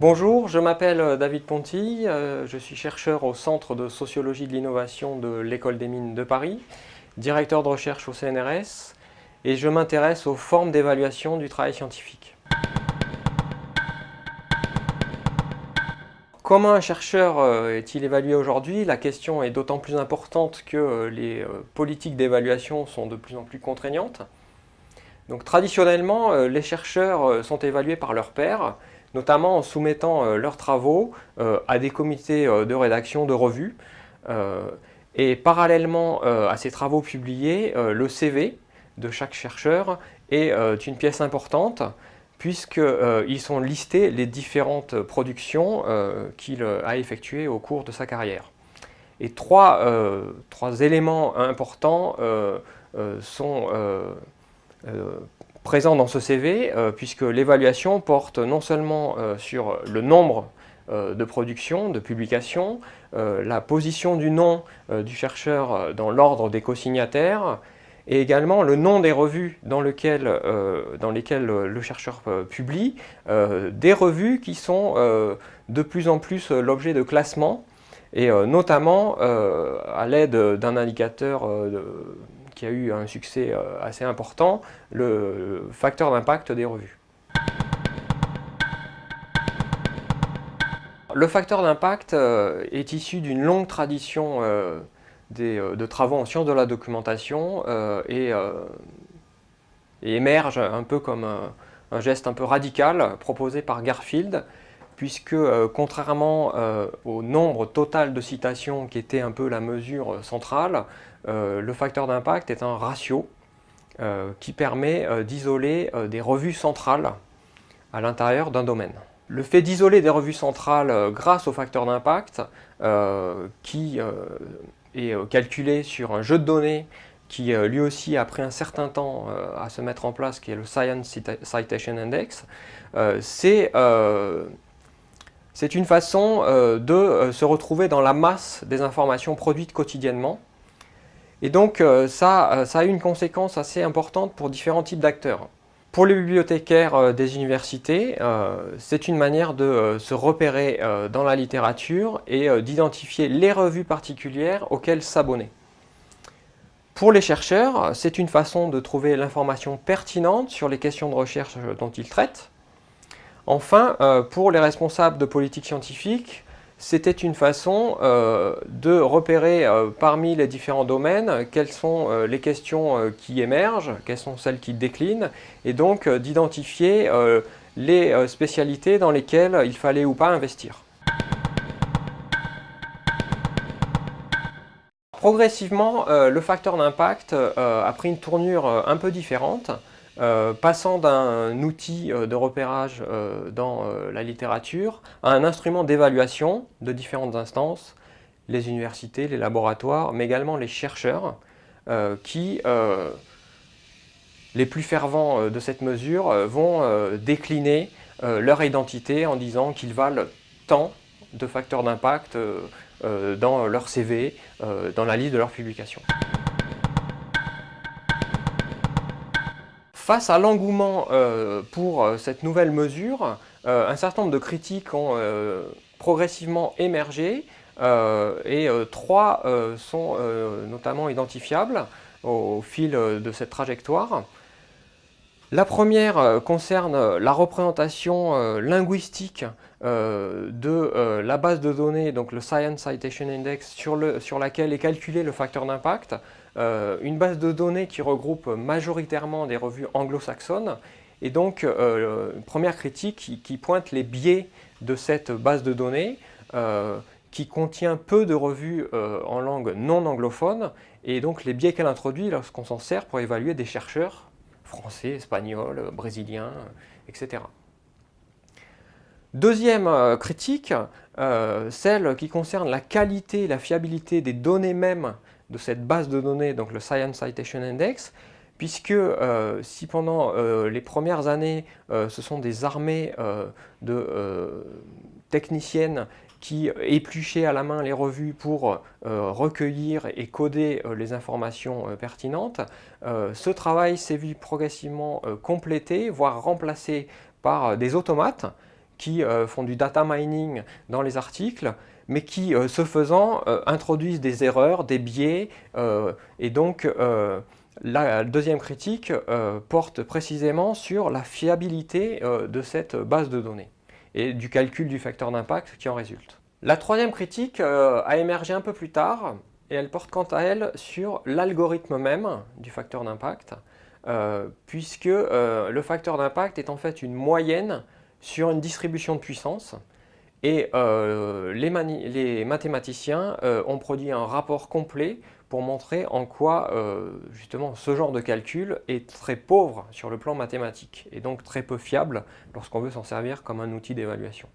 Bonjour, je m'appelle euh, David Ponty, euh, je suis chercheur au Centre de Sociologie de l'Innovation de l'École des Mines de Paris, directeur de recherche au CNRS et je m'intéresse aux formes d'évaluation du travail scientifique. Comment un chercheur euh, est-il évalué aujourd'hui? La question est d'autant plus importante que les politiques d'évaluation sont de plus en plus contraignantes. Donc traditionnellement, les chercheurs sont évalués par leurs pairs, notamment en soumettant euh, leurs travaux euh, à des comités euh, de rédaction de revues. et parallèlement à ces travaux publiés, le CV de chaque chercheur est une pièce importante puisqu'ils sont listés les différentes productions qu'il a effectuées au cours de sa carrière. Et trois, éléments importants sont présent dans ce CV, euh, puisque l'évaluation porte non seulement euh, sur le nombre euh, de productions, de publications, la position du nom du chercheur dans l'ordre des co-signataires, et également le nom des revues dans, dans lesquelles le chercheur publie, des revues qui sont de plus en plus l'objet de classement, et notamment à l'aide d'un indicateur qui a eu un succès euh, assez important, le facteur d'impact des revues. Le facteur d'impact euh, est issu d'une longue tradition euh, de travaux en sciences de la documentation et, émerge un peu comme un, geste un peu radical proposé par Garfield puisque contrairement au nombre total de citations qui était un peu la mesure centrale, euh, le facteur d'impact est un ratio euh, qui permet euh, d'isoler des revues centrales à l'intérieur d'un domaine. Le fait d'isoler des revues centrales grâce au facteur d'impact, qui est calculé sur un jeu de données qui lui aussi a pris un certain temps à se mettre en place, qui est le Science Citation Index, c'est une façon de se retrouver dans la masse des informations produites quotidiennement et donc euh, ça, euh, ça a une conséquence assez importante pour différents types d'acteurs. Pour les bibliothécaires euh, des universités, c'est une manière de se repérer dans la littérature et d'identifier les revues particulières auxquelles s'abonner. Pour les chercheurs, c'est une façon de trouver l'information pertinente sur les questions de recherche dont ils traitent. Enfin, pour les responsables de politique scientifique, c'était une façon euh, de repérer euh, parmi les différents domaines quelles sont euh, les questions qui émergent, quelles sont celles qui déclinent, et donc d'identifier les spécialités dans lesquelles il fallait ou pas investir. Progressivement, le facteur d'impact a pris une tournure un peu différente. Euh, passant d'un outil euh, de repérage euh, dans la littérature à un instrument d'évaluation de différentes instances, les universités, les laboratoires, mais également les chercheurs, qui, les plus fervents de cette mesure, vont décliner leur identité en disant qu'ils valent tant de facteurs d'impact dans leur CV, dans la liste de leurs publications. Face à l'engouement euh, pour euh, cette nouvelle mesure, euh, un certain nombre de critiques ont progressivement émergé et trois sont notamment identifiables au fil de cette trajectoire. La première concerne la représentation linguistique de la base de données, donc le Science Citation Index, sur, laquelle est calculé le facteur d'impact. Euh, une base de données qui regroupe majoritairement des revues anglo-saxonnes et donc euh, une première critique qui, pointe les biais de cette base de données euh, qui contient peu de revues en langue non anglophone et donc les biais qu'elle introduit lorsqu'on s'en sert pour évaluer des chercheurs français, espagnols, brésiliens, etc. Deuxième critique, celle qui concerne la qualité et la fiabilité des données mêmes de cette base de données, donc le Science Citation Index, puisque euh, si pendant euh, les premières années, euh, ce sont des armées de techniciennes qui épluchait à la main les revues pour recueillir et coder les informations pertinentes. ce travail s'est vu progressivement complété, voire remplacé par des automates qui font du data mining dans les articles, mais qui, ce faisant, introduisent des erreurs, des biais, et donc la deuxième critique euh, porte précisément sur la fiabilité euh, de cette base de données et du calcul du facteur d'impact qui en résulte. La troisième critique euh, a émergé un peu plus tard et elle porte quant à elle sur l'algorithme même du facteur d'impact puisque le facteur d'impact est en fait une moyenne sur une distribution de puissance et les, mathématiciens ont produit un rapport complet pour montrer en quoi euh, justement ce genre de calcul est très pauvre sur le plan mathématique et donc très peu fiable lorsqu'on veut s'en servir comme un outil d'évaluation.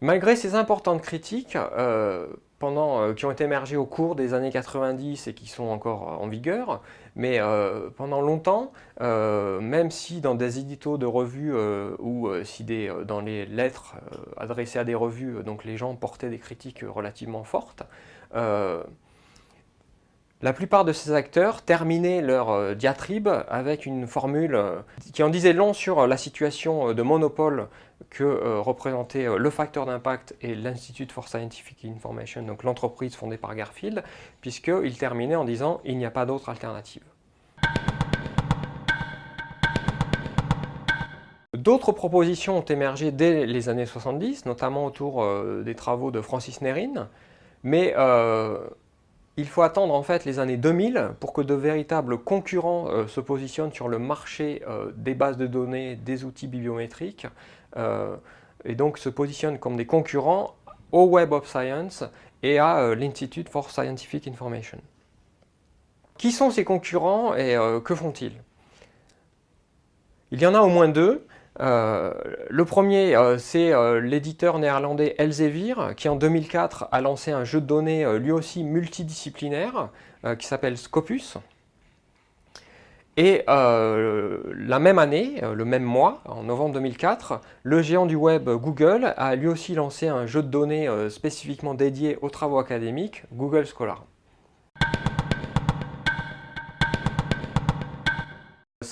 Malgré ces importantes critiques euh, euh, qui ont émergé au cours des années 90 et qui sont encore en vigueur, mais pendant longtemps, même si dans des éditos de revues ou si des, dans les lettres adressées à des revues, donc les gens portaient des critiques relativement fortes, la plupart de ces acteurs terminaient leur euh, diatribe avec une formule euh, qui en disait long sur euh, la situation de monopole que représentait le facteur d'impact et l'Institute for Scientific Information, donc l'entreprise fondée par Garfield, puisqu'il terminait en disant « il n'y a pas d'autre alternative ». D'autres propositions ont émergé dès les années 70, notamment autour des travaux de Francis Nerin, mais il faut attendre en fait les années 2000 pour que de véritables concurrents euh, se positionnent sur le marché euh, des bases de données, des outils bibliométriques, euh, et donc se positionnent comme des concurrents au Web of Science et à l'Institute for Scientific Information. Qui sont ces concurrents et que font-ils? Il y en a au moins deux. Euh, le premier, euh, c'est euh, l'éditeur néerlandais Elsevier, qui en 2004 a lancé un jeu de données lui aussi multidisciplinaire, qui s'appelle Scopus. Et la même année, le même mois, en novembre 2004, le géant du web Google a lui aussi lancé un jeu de données spécifiquement dédié aux travaux académiques, Google Scholar.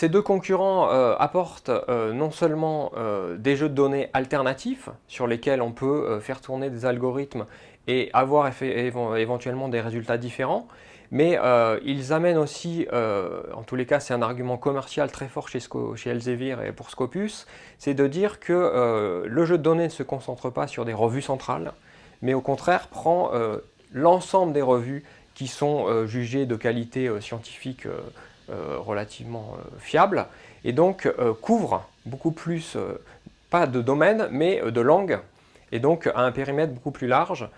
Ces deux concurrents euh, apportent euh, non seulement euh, des jeux de données alternatifs sur lesquels on peut faire tourner des algorithmes et avoir éventuellement des résultats différents, mais ils amènent aussi, en tous les cas c'est un argument commercial très fort chez, chez Elsevier et pour Scopus, c'est de dire que le jeu de données ne se concentre pas sur des revues centrales, mais au contraire prend l'ensemble des revues qui sont jugées de qualité scientifique relativement euh, fiable et donc euh, couvre beaucoup plus, pas de domaine, mais de langue et donc à un périmètre beaucoup plus large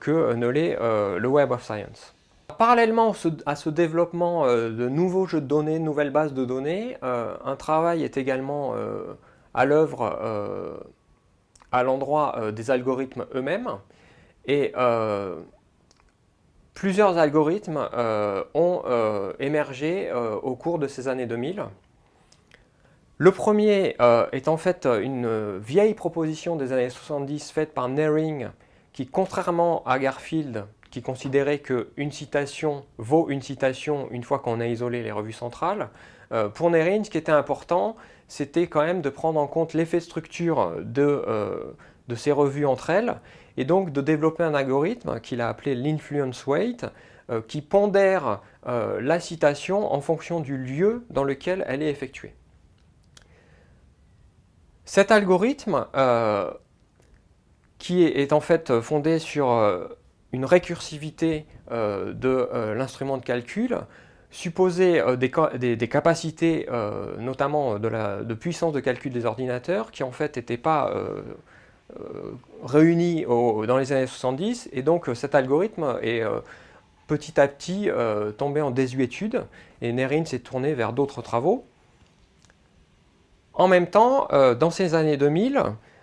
que ne l'est le Web of Science. Parallèlement à ce développement de nouveaux jeux de données, nouvelles bases de données, un travail est également à l'œuvre à l'endroit des algorithmes eux-mêmes. Et Plusieurs algorithmes euh, ont euh, émergé euh, au cours de ces années 2000. Le premier est en fait une vieille proposition des années 70 faite par Nering qui, contrairement à Garfield, qui considérait qu'une citation vaut une citation une fois qu'on a isolé les revues centrales, pour Nering, ce qui était important, c'était quand même de prendre en compte l'effet structure de ces revues entre elles et donc de développer un algorithme qu'il a appelé l'influence weight euh, qui pondère euh, la citation en fonction du lieu dans lequel elle est effectuée. Cet algorithme, euh, qui est, en fait fondé sur une récursivité de l'instrument de calcul, supposait des, capacités, notamment de, puissance de calcul des ordinateurs, qui en fait n'étaient pas euh, réunis dans les années 70 et donc euh, cet algorithme est euh, petit à petit tombé en désuétude et Nerin s'est tourné vers d'autres travaux. En même temps, dans ces années 2000,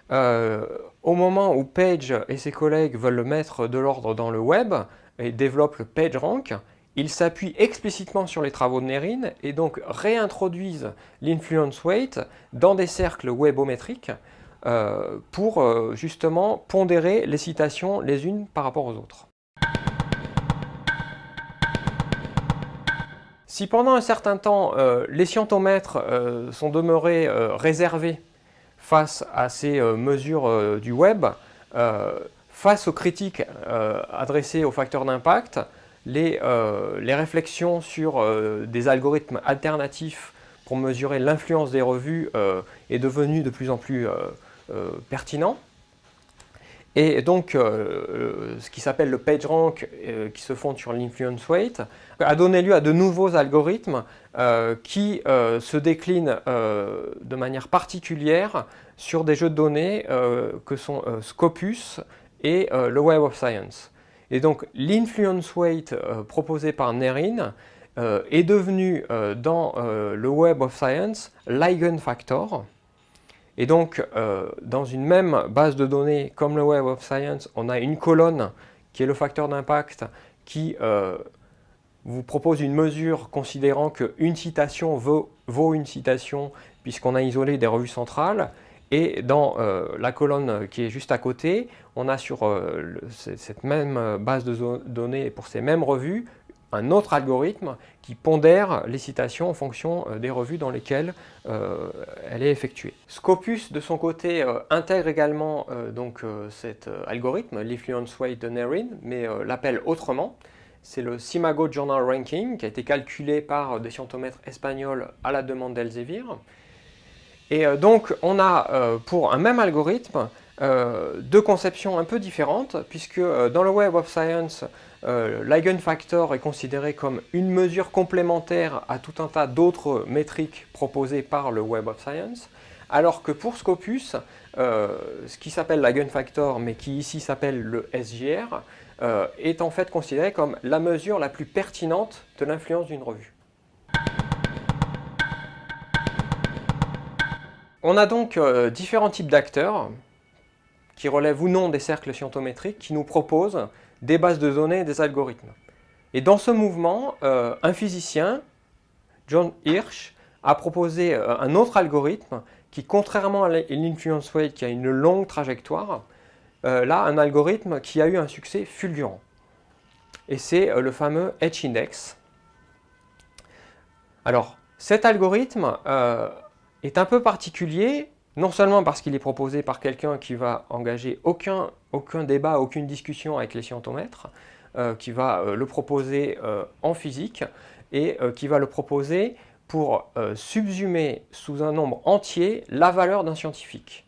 au moment où Page et ses collègues veulent mettre de l'ordre dans le web et développent le PageRank, ils s'appuient explicitement sur les travaux de Nerin et donc réintroduisent l'influence weight dans des cercles webométriques pour justement pondérer les citations les unes par rapport aux autres. Si pendant un certain temps, les scientomètres sont demeurés réservés face à ces mesures du web, face aux critiques adressées aux facteurs d'impact, les, réflexions sur des algorithmes alternatifs pour mesurer l'influence des revues euh, est devenu de plus en plus euh, euh, pertinent. Et donc, ce qui s'appelle le PageRank, qui se fonde sur l'influence weight, a donné lieu à de nouveaux algorithmes qui se déclinent de manière particulière sur des jeux de données que sont Scopus et le Web of Science. Et donc, l'influence weight proposé par Nerin euh, est devenu euh, dans euh, le Web of Science l'eigenfactor. Et donc, dans une même base de données comme le Web of Science, on a une colonne qui est le facteur d'impact qui vous propose une mesure considérant qu'une citation vaut, une citation puisqu'on a isolé des revues centrales. Et dans la colonne qui est juste à côté, on a sur cette même base de données pour ces mêmes revues un autre algorithme qui pondère les citations en fonction euh, des revues dans lesquelles euh, elle est effectuée. Scopus, de son côté, euh, intègre également donc, cet algorithme, l'influence weight de Nerin, mais l'appelle autrement. C'est le Simago Journal Ranking qui a été calculé par des scientomètres espagnols à la demande d'Elsevier. Et donc, on a pour un même algorithme deux conceptions un peu différentes, puisque dans le Web of Science, euh, l'eigenfactor est considéré comme une mesure complémentaire à tout un tas d'autres métriques proposées par le Web of Science, alors que pour Scopus, euh, ce qui s'appelle l'eigenfactor, mais qui ici s'appelle le SGR, euh, est en fait considéré comme la mesure la plus pertinente de l'influence d'une revue. On a donc différents types d'acteurs qui relèvent ou non des cercles scientométriques qui nous proposent des bases de données et des algorithmes. Et dans ce mouvement, euh, un physicien, John Hirsch, a proposé euh, un autre algorithme qui, contrairement à l'influence weight qui a une longue trajectoire, euh, là, un algorithme qui a eu un succès fulgurant. Et c'est le fameux H-index. Alors, cet algorithme est un peu particulier non seulement parce qu'il est proposé par quelqu'un qui va engager aucun, aucun débat, aucune discussion avec les scientomètres, euh, qui va euh, le proposer euh, en physique et qui va le proposer pour subsumer sous un nombre entier la valeur d'un scientifique.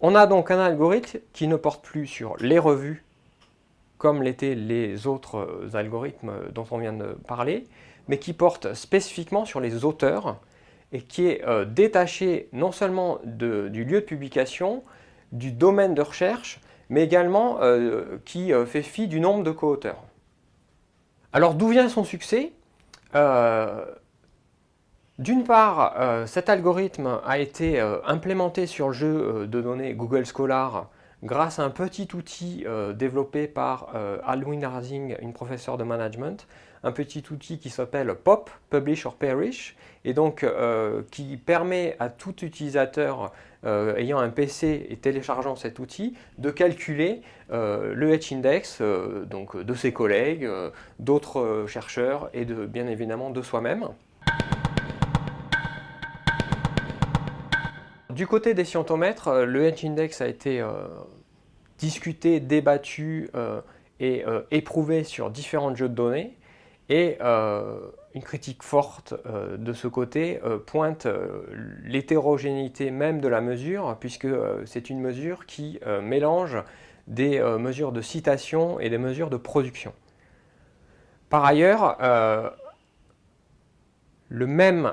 On a donc un algorithme qui ne porte plus sur les revues comme l'étaient les autres algorithmes dont on vient de parler, mais qui porte spécifiquement sur les auteurs et qui est détaché non seulement du lieu de publication, du domaine de recherche, mais également euh, qui euh, fait fi du nombre de co-auteurs. Alors d'où vient son succès? D'une part, cet algorithme a été implémenté sur le jeu de données Google Scholar grâce à un petit outil développé par Alwyn Harzing, une professeure de management, un petit outil qui s'appelle POP, Publish or Perish, et donc euh, qui permet à tout utilisateur euh, ayant un PC et téléchargeant cet outil de calculer euh, le H-index donc de ses collègues, d'autres chercheurs et bien évidemment de soi-même. Du côté des scientomètres, le H-index a été discuté, débattu et éprouvé sur différents jeux de données. Et euh, une critique forte euh, de ce côté euh, pointe l'hétérogénéité même de la mesure, puisque c'est une mesure qui mélange des mesures de citation et des mesures de production. Par ailleurs, le même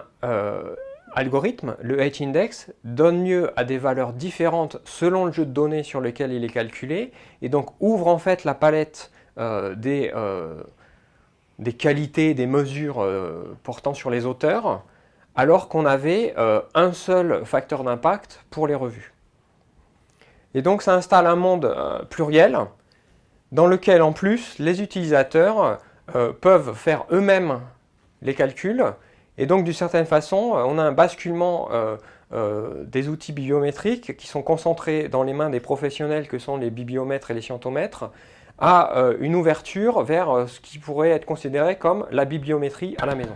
algorithme, le H-index, donne lieu à des valeurs différentes selon le jeu de données sur lequel il est calculé, et donc ouvre en fait la palette des des qualités, des mesures euh, portant sur les auteurs, alors qu'on avait euh, un seul facteur d'impact pour les revues. Et donc ça installe un monde euh, pluriel, dans lequel en plus les utilisateurs peuvent faire eux-mêmes les calculs Et donc d'une certaine façon, on a un basculement des outils bibliométriques qui sont concentrés dans les mains des professionnels que sont les bibliomètres et les scientomètres, à une ouverture vers ce qui pourrait être considéré comme la bibliométrie à la maison.